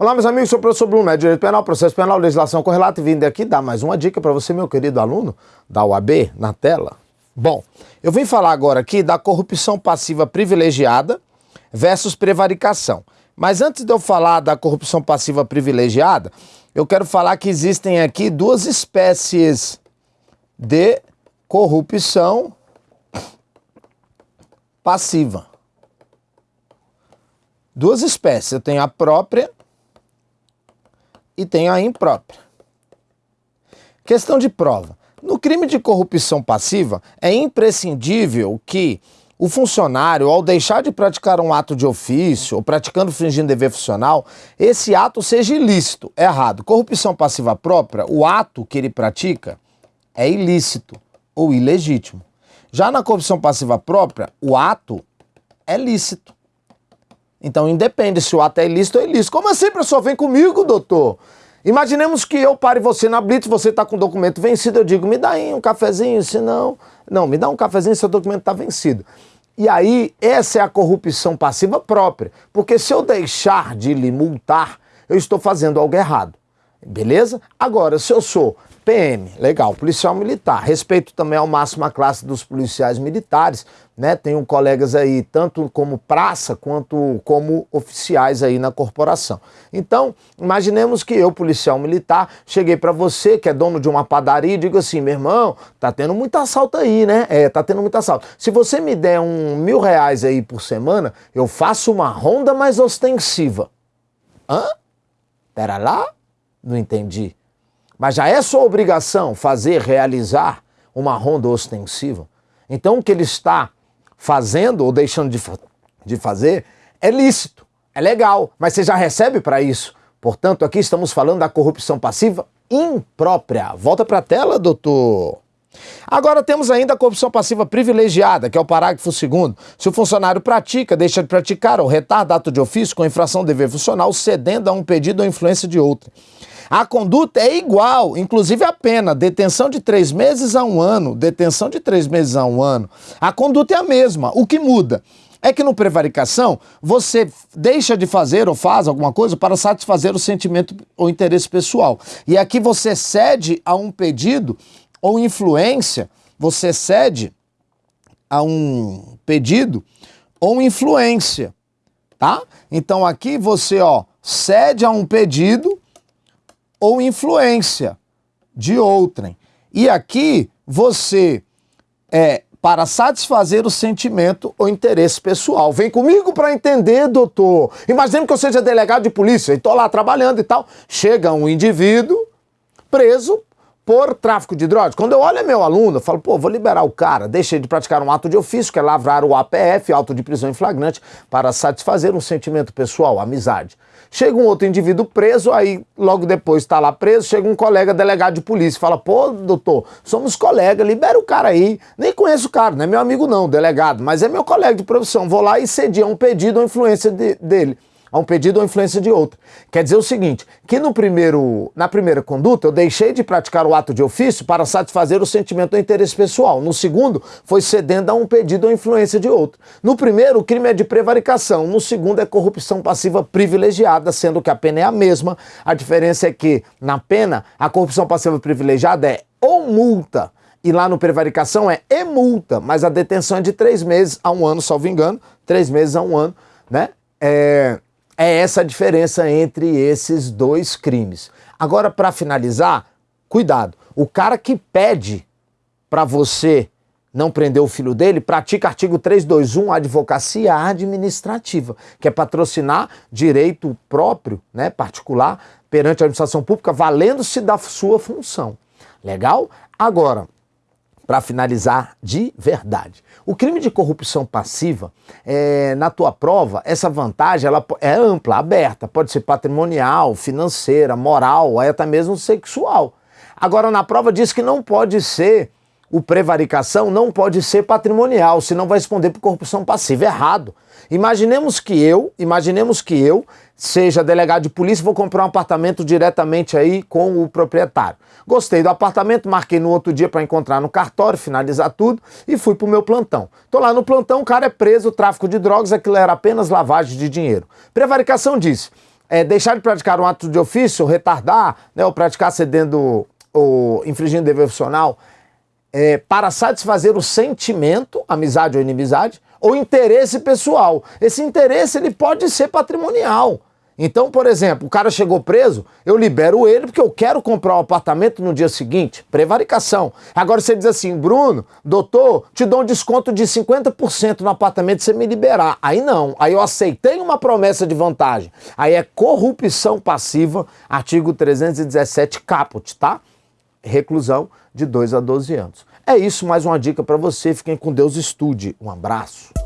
Olá, meus amigos, sou o professor Bruno, é Direito Penal, Processo Penal, Legislação Correlata e vim aqui dar mais uma dica para você, meu querido aluno da UAB, na tela. Bom, eu vim falar agora aqui da corrupção passiva privilegiada versus prevaricação. Mas antes de eu falar da corrupção passiva privilegiada, eu quero falar que existem aqui duas espécies de corrupção passiva. Duas espécies. Eu tenho a própria e tenho a imprópria. Questão de prova. No crime de corrupção passiva, é imprescindível que o funcionário, ao deixar de praticar um ato de ofício ou praticando fingindo dever funcional, esse ato seja ilícito, errado. Corrupção passiva própria, o ato que ele pratica é ilícito ou ilegítimo. Já na corrupção passiva própria, o ato é lícito. Então independe se o ato é ilícito ou ilícito. Como assim, professor? Vem comigo, doutor. Imaginemos que eu pare você na blitz, você está com o documento vencido, eu digo, me dá aí um cafezinho, se não... Não, me dá um cafezinho, seu documento está vencido. E aí, essa é a corrupção passiva própria. Porque se eu deixar de lhe multar, eu estou fazendo algo errado. Beleza? Agora, se eu sou PM, legal, policial militar, respeito também ao máximo a classe dos policiais militares, né? Tenho colegas aí, tanto como praça quanto como oficiais aí na corporação. Então, imaginemos que eu, policial militar, cheguei para você, que é dono de uma padaria, e digo assim, meu irmão, tá tendo muito assalto aí, né? É, tá tendo muito assalto. Se você me der um mil reais aí por semana, eu faço uma ronda mais ostensiva. Hã? Pera lá? Não entendi. Mas já é sua obrigação fazer, realizar uma ronda ostensiva. Então o que ele está fazendo ou deixando de, fa de fazer é lícito, é legal, mas você já recebe para isso. Portanto, aqui estamos falando da corrupção passiva imprópria. Volta para a tela, doutor. Agora temos ainda a corrupção passiva privilegiada, que é o parágrafo 2 Se o funcionário pratica, deixa de praticar ou retarda ato de ofício com infração do dever funcional, cedendo a um pedido ou influência de outro. A conduta é igual, inclusive a pena, detenção de três meses a um ano, detenção de três meses a um ano. A conduta é a mesma. O que muda? É que no prevaricação você deixa de fazer ou faz alguma coisa para satisfazer o sentimento ou interesse pessoal. E aqui você cede a um pedido ou influência, você cede a um pedido ou influência, tá? Então aqui você, ó, cede a um pedido ou influência de outrem. E aqui você é para satisfazer o sentimento ou interesse pessoal. Vem comigo para entender, doutor. Imagina que eu seja delegado de polícia e estou lá trabalhando e tal. Chega um indivíduo preso por tráfico de drogas. Quando eu olho meu aluno, eu falo, pô, vou liberar o cara, deixei de praticar um ato de ofício, que é lavrar o APF, auto de prisão em flagrante, para satisfazer um sentimento pessoal, amizade. Chega um outro indivíduo preso, aí logo depois está lá preso, chega um colega delegado de polícia fala, pô, doutor, somos colegas, libera o cara aí. Nem conheço o cara, não é meu amigo não, delegado, mas é meu colega de profissão. Vou lá e cedi a um pedido ou influência de, dele a um pedido ou influência de outro. Quer dizer o seguinte, que no primeiro, na primeira conduta eu deixei de praticar o ato de ofício para satisfazer o sentimento ou interesse pessoal. No segundo, foi cedendo a um pedido ou influência de outro. No primeiro, o crime é de prevaricação. No segundo, é corrupção passiva privilegiada, sendo que a pena é a mesma. A diferença é que, na pena, a corrupção passiva privilegiada é ou multa, e lá no prevaricação é e multa, mas a detenção é de três meses a um ano, salvo engano, três meses a um ano, né? É, é essa a diferença entre esses dois crimes. Agora, para finalizar, cuidado. O cara que pede para você não prender o filho dele, pratica artigo 321, advocacia administrativa, que é patrocinar direito próprio, né, particular, perante a administração pública, valendo-se da sua função. Legal? Agora, para finalizar de verdade. O crime de corrupção passiva, é, na tua prova, essa vantagem ela é ampla, aberta, pode ser patrimonial, financeira, moral, até mesmo sexual. Agora, na prova diz que não pode ser, o prevaricação não pode ser patrimonial, senão vai responder por corrupção passiva. Errado. Imaginemos que eu, imaginemos que eu seja delegado de polícia, vou comprar um apartamento diretamente aí com o proprietário. Gostei do apartamento, marquei no outro dia para encontrar no cartório, finalizar tudo e fui para o meu plantão. Tô lá no plantão, o cara é preso, tráfico de drogas, aquilo era apenas lavagem de dinheiro. Prevaricação diz, é, deixar de praticar um ato de ofício, retardar, né, ou praticar cedendo ou infringindo dever funcional, é, para satisfazer o sentimento, amizade ou inimizade, ou interesse pessoal. Esse interesse ele pode ser patrimonial. Então, por exemplo, o cara chegou preso, eu libero ele porque eu quero comprar um apartamento no dia seguinte. Prevaricação. Agora você diz assim, Bruno, doutor, te dou um desconto de 50% no apartamento se você me liberar. Aí não. Aí eu aceitei uma promessa de vantagem. Aí é corrupção passiva, artigo 317 caput, tá? Reclusão de 2 a 12 anos. É isso, mais uma dica para você. Fiquem com Deus, estude. Um abraço.